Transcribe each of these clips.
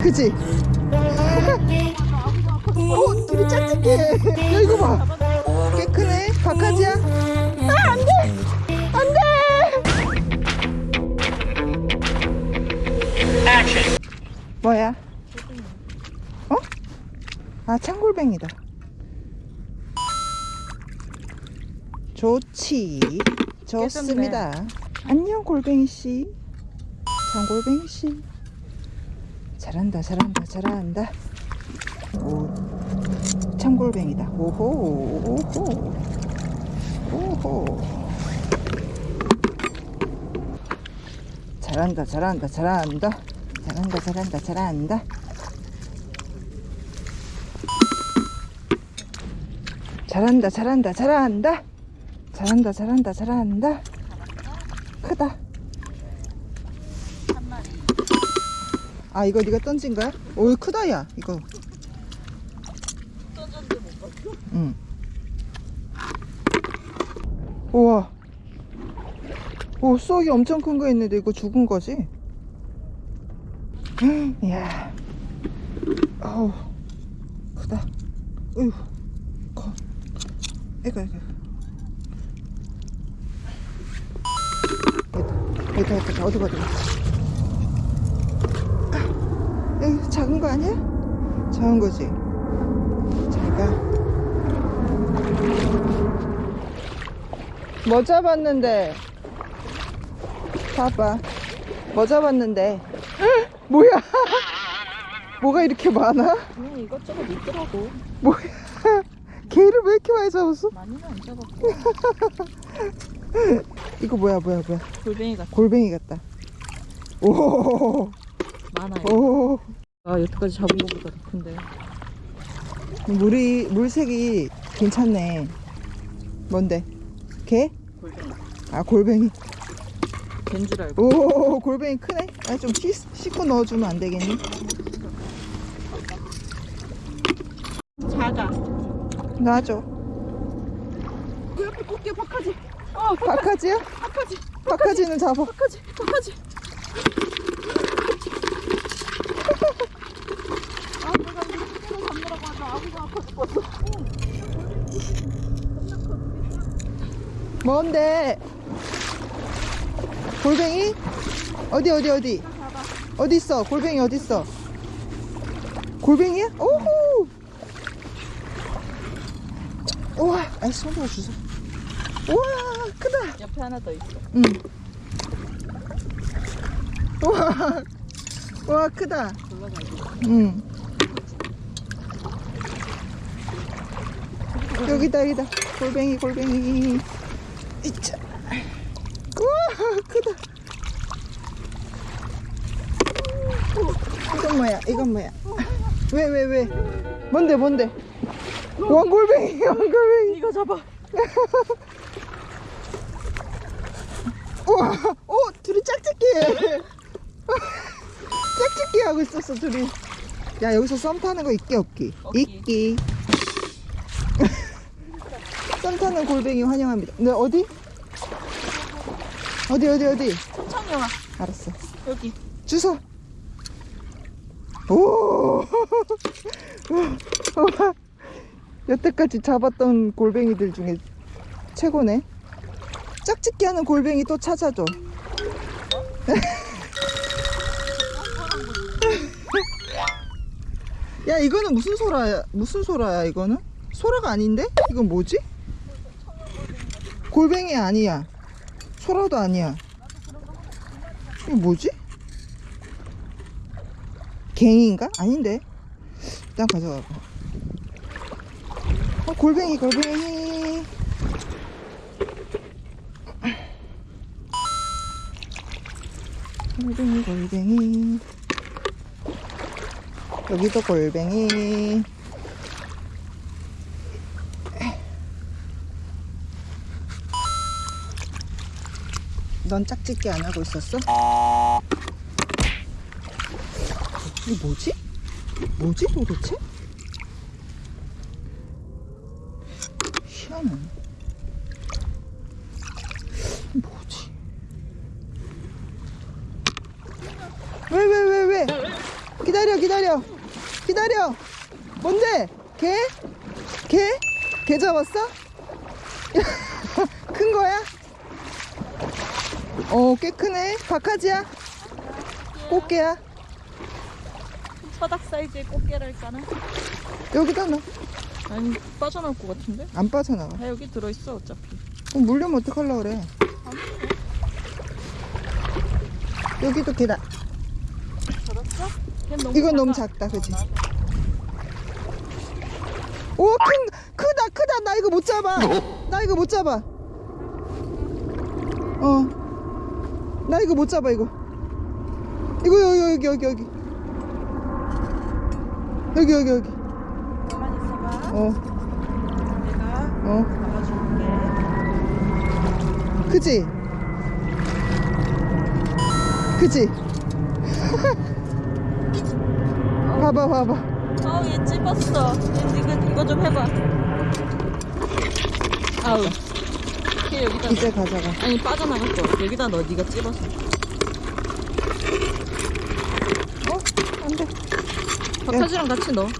그지? 오, 둘이 짝짝해. 야, 이거 봐. 꽤 크네. 박하지야? 아, 안 돼! 안 돼! 뭐야? 어? 아, 창골뱅이다. 좋지. 좋습니다. 안녕, 골뱅이씨. 창골뱅이씨. 잘한다, 잘한다, 잘한다. 오, 창골뱅이다. 오호, 오호, 오호. 잘한다, 잘한다, 잘한다. 잘한다, 잘한다, 잘한다. 잘한다, 잘한다, 잘한다. 잘한다, 잘한다, 잘한다. 크다. 아 이거 네가 던진 거야? 오 크다 야 이거? 응. 우와. 오 쏙이 엄청 큰 거 있는데 이거 죽은 거지? 이야. 아우 크다. 어휴 커. 이거 이거. 여기다 여기다 어디 봐어 작은 거 아니야? 작은 거지. 잘가. 뭐 잡았는데? 봐봐. 뭐 잡았는데? 헉, 뭐야? 뭐가 이렇게 많아? 그냥 이것저것 있더라고 뭐야? 개를 왜 이렇게 많이 잡았어? 많이는 안 잡았고 이거 뭐야, 뭐야, 뭐야? 골뱅이 같아 골뱅이 같다. 오, 많아요 오. 아 여태까지 잡은 것보다 더 큰데 물이, 물색이 괜찮네. 뭔데? 개? 골뱅이 아, 골뱅이. 된줄 알고 오 골뱅이 크네 아좀 씻고 넣어주면 안 되겠니? 작아 놔줘 그 옆에 꽃게 박하지 어 박하지야? 박하지 박하지는 잡아 박하지 박하지 아 내가 이거 손으로 잡느라고 하자 아구가 아파 죽겠어 뭔데? 골뱅이? 어디 어디 어디? 어디 있어? 골뱅이 어디 있어? 골뱅이야? 오호! 우와 아 손으로 주소 우와 크다. 옆에 하나 더 있어. 응. 우와 우와 크다. 응. 여기다 여기다. 골뱅이 골뱅이 이차 우와 크다. 이건 뭐야? 이건 뭐야? 왜왜 왜? 뭔데 뭔데? 왕골뱅이 왕골뱅이. 이거 잡아. 우와 오 둘이 짝짓기 짝짓기 하고 있었어 둘이. 야 여기서 썸 타는 거 있기 없기? 없기. 있기 썸 타는 골뱅이 환영합니다. 네 어디? 어디 어디 어디? 청청영아. 알았어. 여기. 주소. 오. 여태까지 잡았던 골뱅이들 중에 최고네. 짝짓기 하는 골뱅이 또 찾아줘. 야 이거는 무슨 소라야 무슨 소라야 이거는? 소라가 아닌데? 이건 뭐지 골뱅이 아니야. 소라도 아니야. 이거 뭐지? 갱인가? 아닌데. 일단 가져가 봐 어, 골뱅이 골뱅이. 골뱅이 골뱅이. 여기도 골뱅이 넌 짝짓기 안 하고 있었어? 이게 뭐지? 뭐지 도대체? 희한해 뭐지? 왜 왜 왜 왜, 기다려 기다려 기다려 기다려 뭔데 개? 개? 개 잡았어? 큰 거야? 어 꽤 크네 박하지야? 꽃게야? 바닥 사이즈의 꽃게랄까나? 여기다 넣어 아니 빠져나올 것 같은데? 안 빠져나가 아 여기 들어있어 어차피 그럼 물려면 어떡하려고 그래 여기도 개다 들었어? 걔 이건 너무 작다 그지? 오 큰, 크다 크다 나 이거 못 잡아 나 이거 못 잡아 어 나 이거 못 잡아 이거. 이거 여기 여기 여기 여기. 여기 여기 여기. 가만히 있어봐. 어. 내가 어. 잡아줄게. 그지? 그지? 봐봐 봐봐. 아우 얘 찝었어. 얘 이거, 이거 좀 해봐. 아우 걔 여기다. 이제 가져가. 아니 빠져나갔어 여기다 넣어. 네가 찝어서. 어? 안돼. 박하지랑 같이 넣어.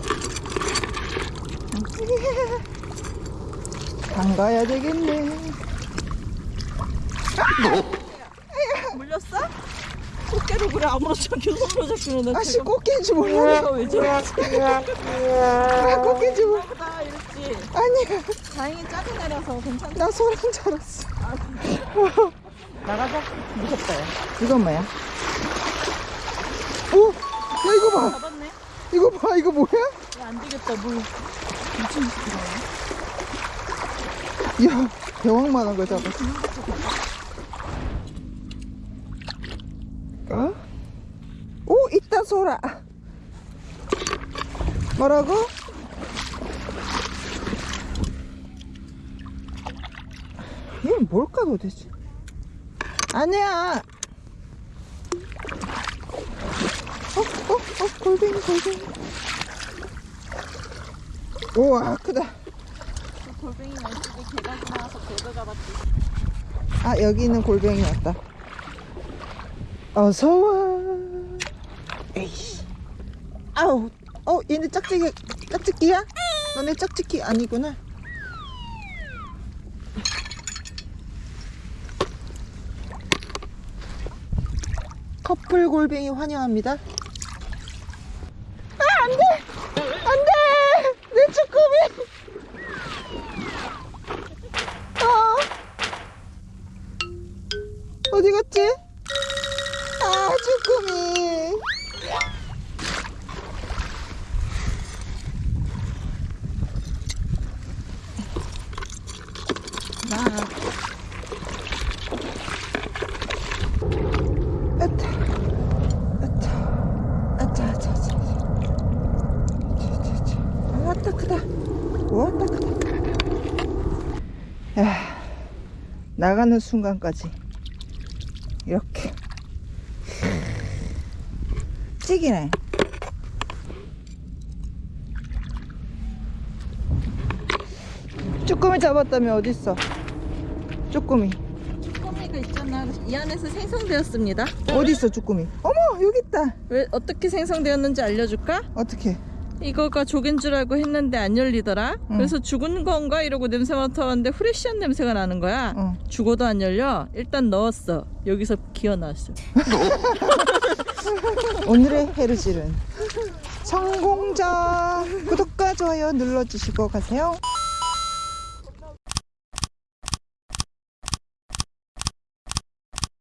담가야 되겠네. 물렸어? 꽃게를 그래. 아무렇지 않게 손으로 잡히는 애 아씨 꽃게인 줄 몰라 왜 저래? 아 꽃게인 줄 몰라 나 이랬지. 아니야 다행히 작은 애라서 괜찮다 나 소란 줄 알았어 나가자 무섭다 야 이건 뭐야? 오! 야 이거 봐 잡았네 이거 봐 이거 뭐야? 야 안 되겠다 물 미친 새끼다 야 대왕만한 걸 잡았어 어? 오 있다 소라 뭐라고? 이건 뭘까 도대체 아니야 어? 어? 어? 골뱅이 골뱅이 우와 크다 그 골뱅이 날씨에 개가 지나와서 개도 잡았지 아 여기 있는 골뱅이 왔다 어서와 에이씨 아우 어 얘네 짝짓기 짝짓기야? 너네 짝짓기 아니구나 커플 골뱅이 환영합니다 아 안돼 안돼 내 쭈꾸미 어 어디 갔지? 아, 쭈꾸미. 나. 아따. 아따. 아따, 아따, 아따. 아, 왔다 크다. 왔다 크다. 야, 나가는 순간까지. 이렇게 찌기네 쭈꾸미 잡았다며 어딨어 쭈꾸미 쭈꾸미가 있잖아 이 안에서 생성되었습니다 어딨어 쭈꾸미 어머 여기 있다 왜 어떻게 생성되었는지 알려줄까? 어떻게 이거가 조개인 줄 알고 했는데 안 열리더라? 응. 그래서 죽은 건가? 이러고 냄새 맡아봤는데 프레쉬한 냄새가 나는 거야. 어. 죽어도 안 열려? 일단 넣었어. 여기서 기어 나왔어. 오늘의 헤르질은 성공자 구독과 좋아요 눌러주시고 가세요